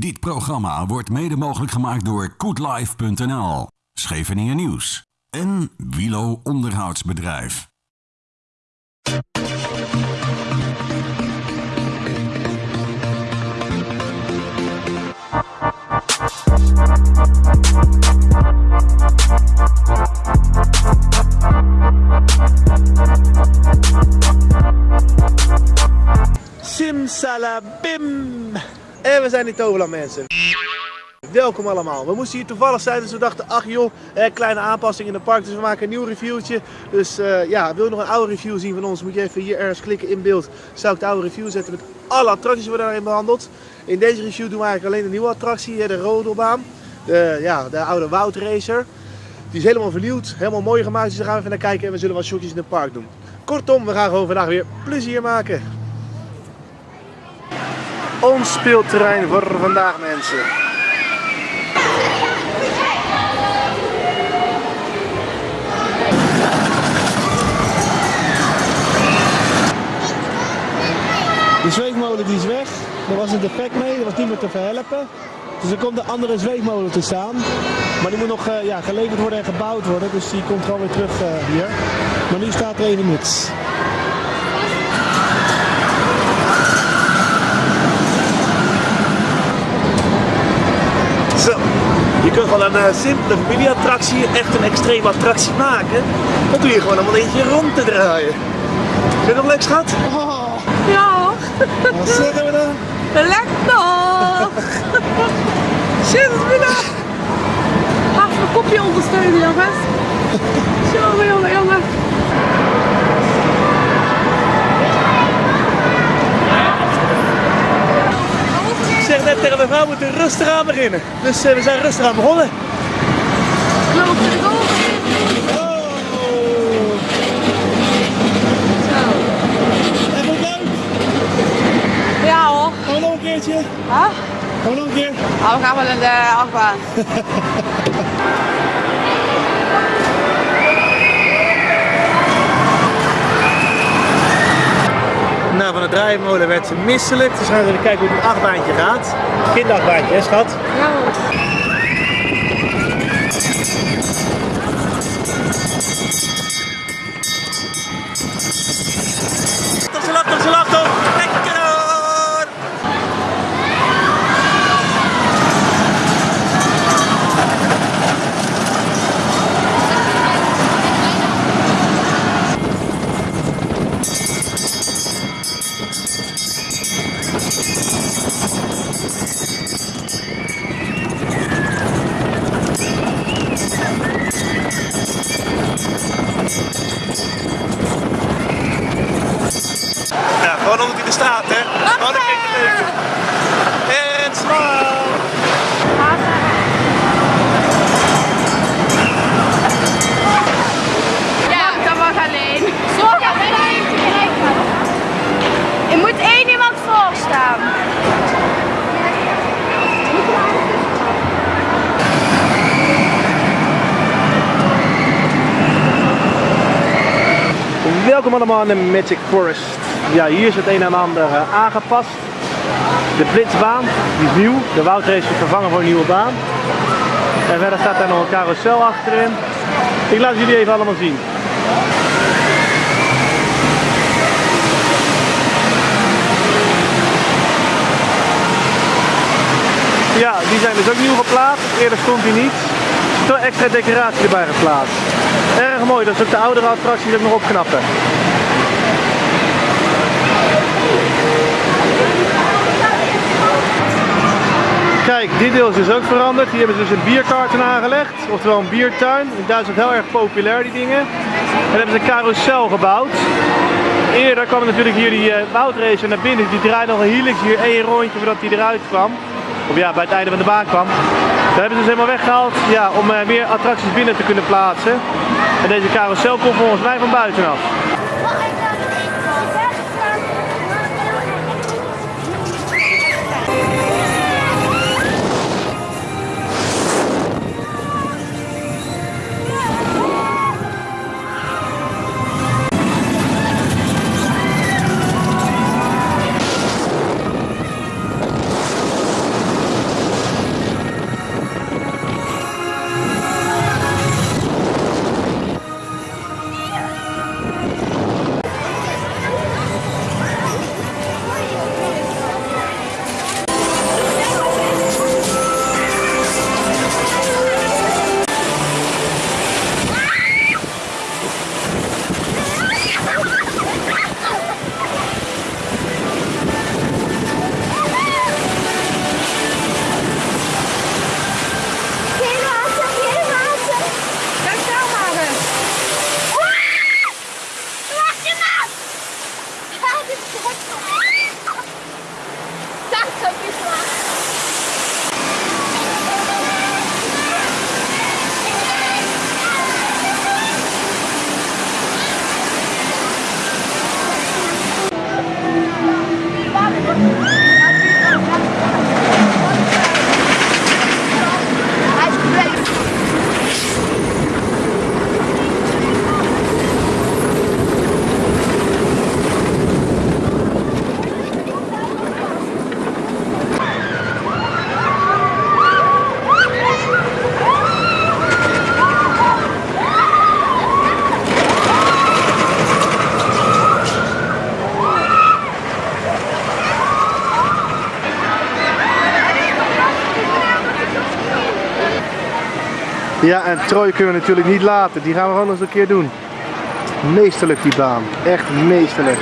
Dit programma wordt mede mogelijk gemaakt door koetlife.nl, Scheveningen Nieuws en Wilo Onderhoudsbedrijf. Simsalabim! En we zijn in Toverland mensen. Welkom allemaal. We moesten hier toevallig zijn, dus we dachten, ach joh, kleine aanpassing in het park. Dus we maken een nieuw reviewtje. Dus eh, ja, wil je nog een oude review zien van ons, moet je even hier ergens klikken in beeld. Zou ik de oude review zetten met alle attracties die we daarin behandeld. In deze review doen we eigenlijk alleen de nieuwe attractie, de rodelbaan. De, ja, de oude Woudracer. Die is helemaal vernieuwd, helemaal mooi gemaakt. Dus daar gaan we even naar kijken en we zullen wat shotjes in het park doen. Kortom, we gaan gewoon vandaag weer plezier maken. Ons speelterrein voor vandaag mensen. De zweefmolen die is weg. Er was een defect mee, dat was niet meer te verhelpen. Dus er komt een andere zweefmolen te staan. Maar die moet nog uh, ja, geleverd worden en gebouwd worden. Dus die komt gewoon weer terug uh, hier. Maar nu staat er even niets. Kunt van een uh, simpele familieattractie echt een extreme attractie maken. Dan doe je gewoon om een eentje rond te draaien. Vind je dat leuk schat? Oh. Ja. Wat zeggen we dan? Lekker! Zit het! Ga even mijn kopje ondersteunen, jongens. Jongen, jongen, jongen. Ik zeg we moeten rustig aan beginnen. Dus uh, we zijn rustig aan begonnen. Er de goal in. Oh, Zo. en wat leuk. Ja hoor. We nog een keertje? Huh? Gaan we nog een keer? Nou, we gaan wel in de achtbaan. van het draaimolen werd misselijk. Dus gaan we even kijken hoe het achtbaantje gaat. Kindachtbaantje, hè schat? Ja. Toch ze lacht, toch ze lacht, toch? Welkom allemaal in Magic Forest. Ja, hier is het een en ander eh, aangepast. De blitzbaan, die is nieuw. De woudrace is vervangen voor een nieuwe baan. En verder staat daar nog een carousel achterin. Ik laat jullie even allemaal zien. Ja, die zijn dus ook nieuw geplaatst. Eerder stond die niet. Er is extra decoratie erbij geplaatst. Erg mooi, dat is ook de oudere attracties ook nog opknappen. Kijk, dit deel is dus ook veranderd. Hier hebben ze dus een bierkarten aangelegd, oftewel een biertuin. In Duitsland heel erg populair die dingen. En hebben ze een carousel gebouwd. Eerder kwam natuurlijk hier die uh, woudracer naar binnen. Die draaide nog een helix hier één rondje voordat hij eruit kwam. Of ja, bij het einde van de baan kwam. Dat hebben ze dus helemaal weggehaald ja, om uh, meer attracties binnen te kunnen plaatsen. En deze carousel komt volgens mij van buitenaf. Ja, en Troy kunnen we natuurlijk niet laten. Die gaan we gewoon eens een keer doen. Meesterlijk die baan. Echt meesterlijk.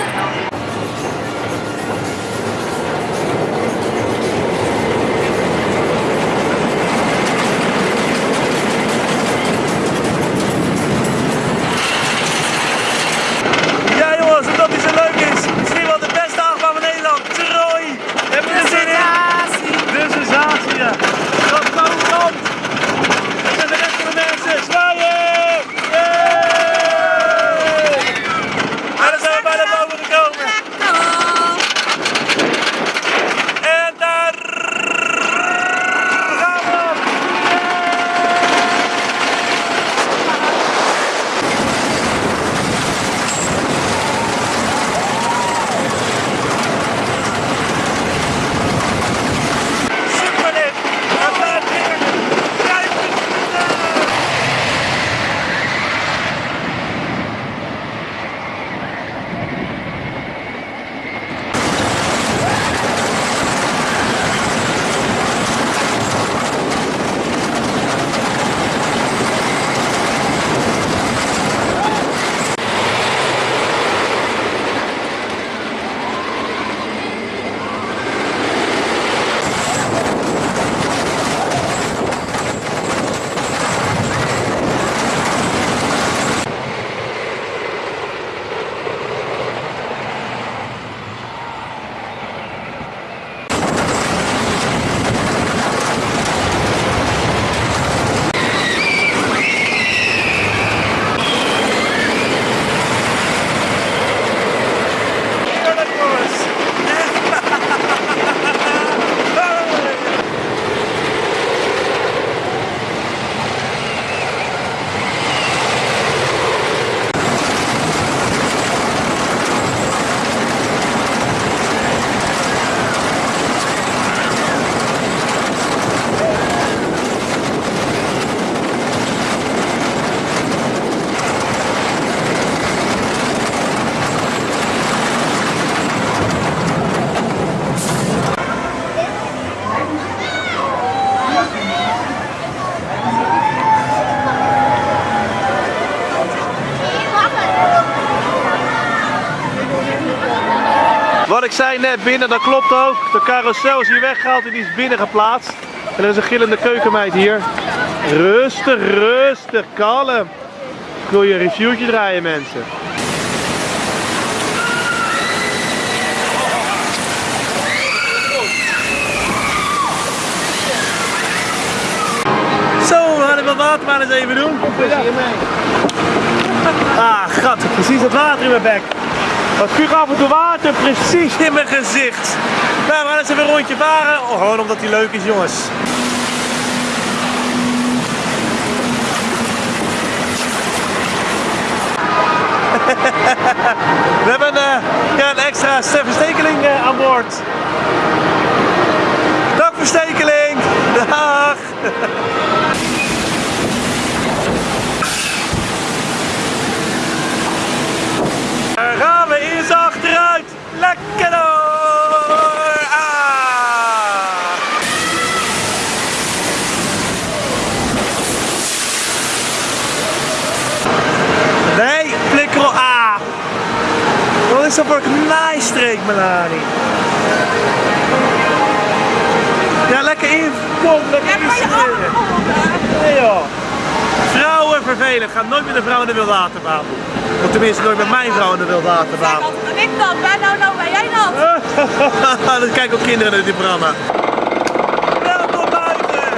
Zei net binnen, dat klopt ook. De carousel is hier weggehaald en die is binnen geplaatst. En er is een gillende keukenmeid hier. Rustig, rustig, kalm. Ik wil je een reviewtje draaien mensen. Zo, we gaan even wat water maar eens even doen. Ah, gat, precies het water in mijn bek. Wat spuug af en toe water precies in mijn gezicht. Nou, we gaan eens even een rondje varen. Oh, gewoon omdat hij leuk is, jongens. We hebben eh, ja, een extra verstekeling eh, aan boord. Dag verstekeling! Dag! Daar gaan we eens achteruit. Lekker door. Ah. Nee, flikker op. Ah. Wat is dat voor een naaistreek, Melanie? Ja, lekker in. Kom, lekker in. Nee joh. Vrouwen vervelend. Ga nooit met een vrouw in de wildwaterbaan doen. Of tenminste nooit met mijn vrouw in de wildwaterbaan. Wat ben ik dan? Ben nou nou, ben jij dan? Dan kijken ook kinderen naar dit programma. Welkom buiten!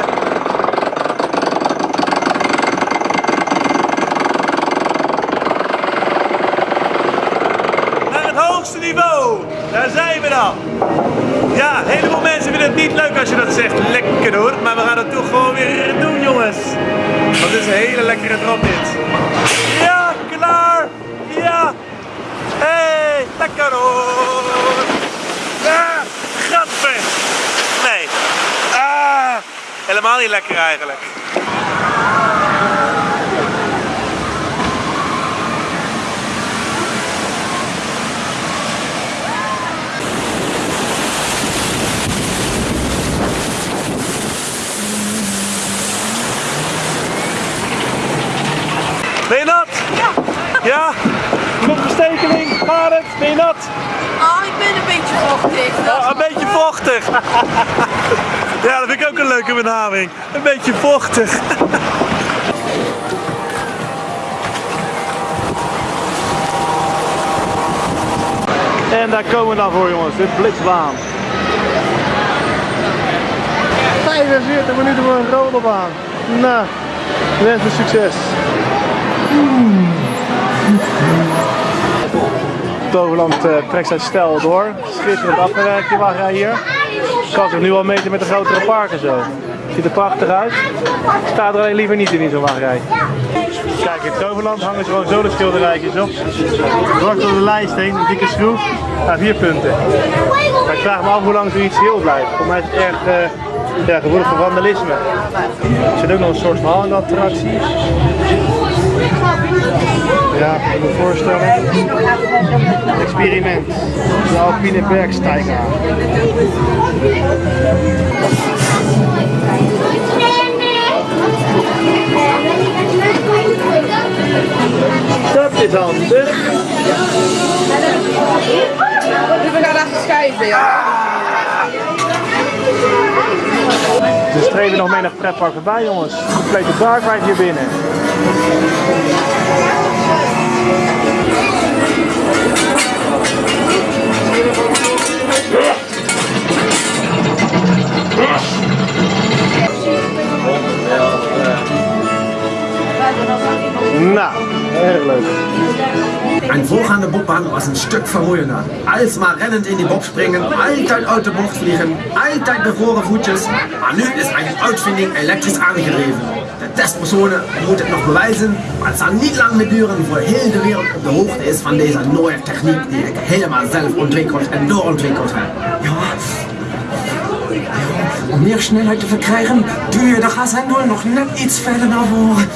Naar het hoogste niveau. Daar Ja, heleboel mensen vinden het niet leuk als je dat zegt. Lekker hoor. Maar we gaan het toch gewoon weer doen jongens. Want is een hele lekkere drop dit. Ja, klaar. Ja. Hey, lekker hoor. Ah, gadver. Nee. Ah, helemaal niet lekker eigenlijk. Ben je nat? Oh, ik ben een beetje vochtig. Dat is Oh, een beetje vochtig. ja, dat vind ik ook een leuke benaming. Een beetje vochtig. en daar komen we dan voor jongens, de blitzbaan. 45 minuten voor een rollenbaan. Nou, wens me succes. Toverland eh, trekt zijn stijl door. Schitterend afgewerkt die wachtrij hier. Kan zich nu al meten met de grotere parken zo. Ziet er prachtig uit. Staat er alleen liever niet in in zo'n wachtrij. Kijk, in Toverland hangen ze gewoon zolenschilderijtjes op. Dwars door de lijst heen, een dikke schroef. Nou, vier punten. Ik vraag me af hoe lang zoiets heel blijft. Voor mij is het erg eh ja, gevoelig voor vandalisme. Er zit ook nog een soort verhaal in de attractie. Ja, ik moet me voorstellen. Experiment. De Alpine Bergsteiger. Dat is handig. We gaan even schijven, ja. We streven nog menig pretpark voorbij jongens. Complete dark ride hier binnen. Nou, erg leuk. Ein Bruch an der Bobbahn was ein Stück verruhender. Als mal rennend in die Bob springen, altijd uit de bocht vliegen, altijd bevroren voetjes. Maar nu is een uitvinding elektrisch aangedreven. De testpersonen moeten het nog bewijzen, maar het zal niet lang meer duren voor heel de wereld op de hoogte is van deze nieuwe techniek die ik helemaal zelf ontwikkeld en doorontwikkeld heb. Ja, om meer snelheid te verkrijgen, duw je de gashendel nog net iets verder naar voren.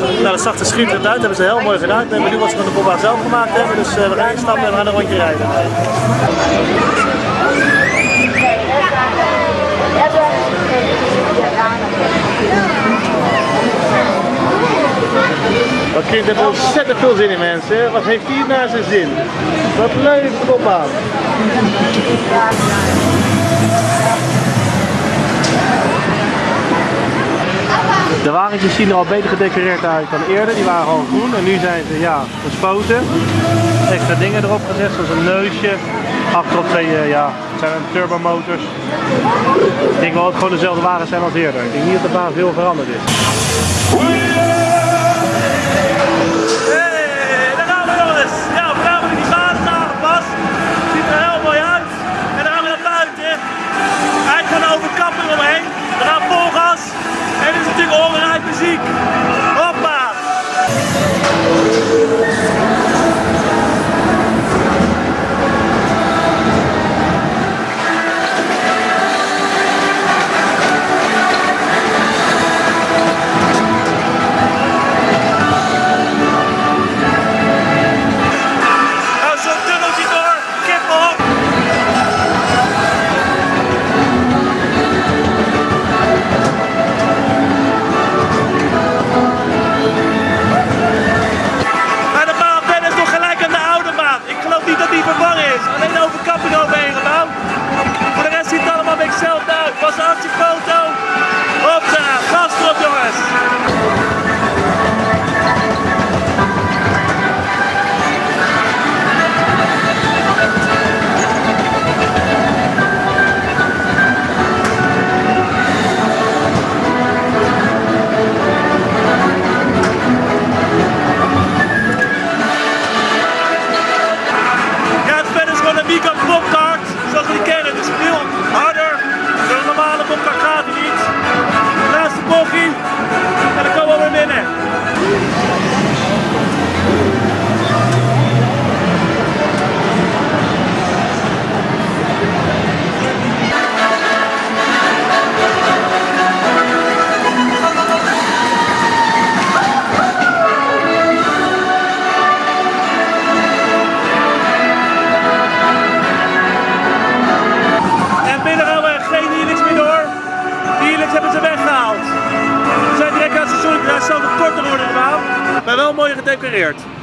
Nou, dat zag er schitterend uit. Hebben ze heel mooi gedaan. Ik ben benieuwd wat ze van de bobbaan zelf gemaakt hebben. Dus eh, we gaan instappen en we gaan een rondje rijden. Kind heeft er ontzettend veel zin in mensen. Wat heeft hij naar zijn zin? Wat leuk, de bobbaan. De wagentjes zien er al beter gedecoreerd uit dan eerder. Die waren gewoon groen en nu zijn ze ja, gespoten. Extra dingen erop gezet, zoals een neusje. Achterop twee, eh, ja, zijn turbomotors. Ik denk wel dat het gewoon dezelfde wagens zijn als eerder. Ik denk niet dat de baan veel veranderd is.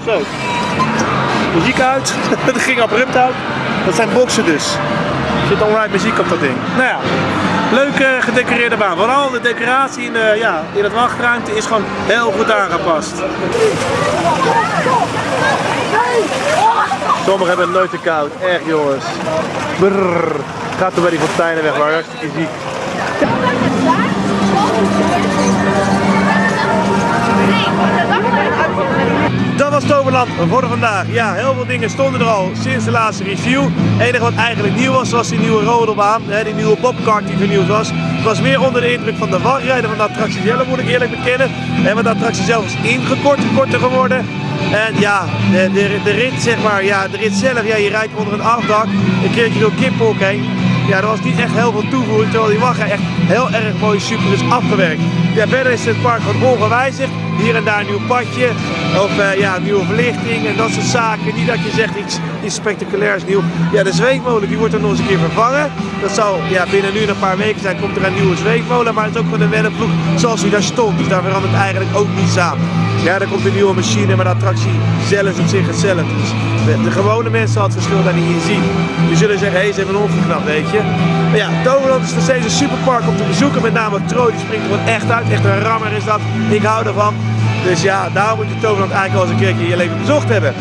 Zo. Muziek uit. Het ging abrupt uit. Dat zijn boxen dus. Er zit alright muziek op dat ding. Nou ja, leuke gedecoreerde baan. Vooral de decoratie in, de, ja, in het wachtruimte is gewoon heel goed aangepast. Sommigen hebben het nooit te koud. Echt jongens. Brrr. Gaat er bij die fonteinen weg, waar hartstikke ziek. Dat was Toverland voor vandaag. Ja, heel veel dingen stonden er al sinds de laatste review. Het enige wat eigenlijk nieuw was, was die nieuwe rodelbaan. Die nieuwe bobcart die vernieuwd was. Ik was meer onder de indruk van de wachtrijden van de attractie zelf, moet ik eerlijk bekennen. En want de attractie zelf is ingekort, korter geworden. En ja, de, de, de rit zeg maar, ja, de rit zelf, ja, je rijdt onder een afdak, een keertje door Kiphok heen. Ja, er was niet echt heel veel toevoeging, terwijl die wachtrij echt heel erg mooi super is afgewerkt. Ja, verder is het park gewoon ongewijzigd. Hier en daar een nieuw padje, of uh, ja, nieuwe verlichting en dat soort zaken. Niet dat je zegt iets, spectaculairs nieuw. Ja, de zweefmolen die wordt er nog eens een keer vervangen. Dat zal ja, binnen nu een paar weken zijn, komt er een nieuwe zweefmolen. Maar het is ook gewoon een wennenploeg zoals die daar stond. Dus daar verandert eigenlijk ook niets aan. Ja, er komt een nieuwe machine, maar de attractie zelf is op zich hetzelfde. Dus de, de gewone mensen hadden het verschil daar niet in zien. Die zullen zeggen, hé, hey, ze hebben een omgeknapt, weet je. Maar ja, Toverland is nog steeds een superpark om te bezoeken. Met name Troy, die springt er gewoon echt uit. Echt een rammer is dat. Ik hou ervan. Dus ja, daarom moet je Toverland eigenlijk al eens een keertje in je leven bezocht hebben.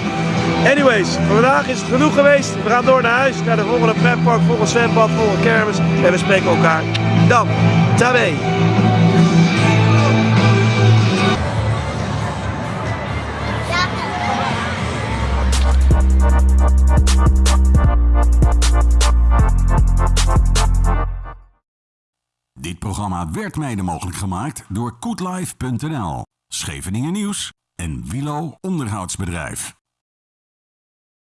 Anyways, vandaag is het genoeg geweest. We gaan door naar huis, naar de volgende pretpark, volgende zwembad, volgende kermis. En we spreken elkaar dan. Tabé! Dit programma werd mede mogelijk gemaakt door koetlife.nl, Scheveningen Nieuws en Wilo Onderhoudsbedrijf.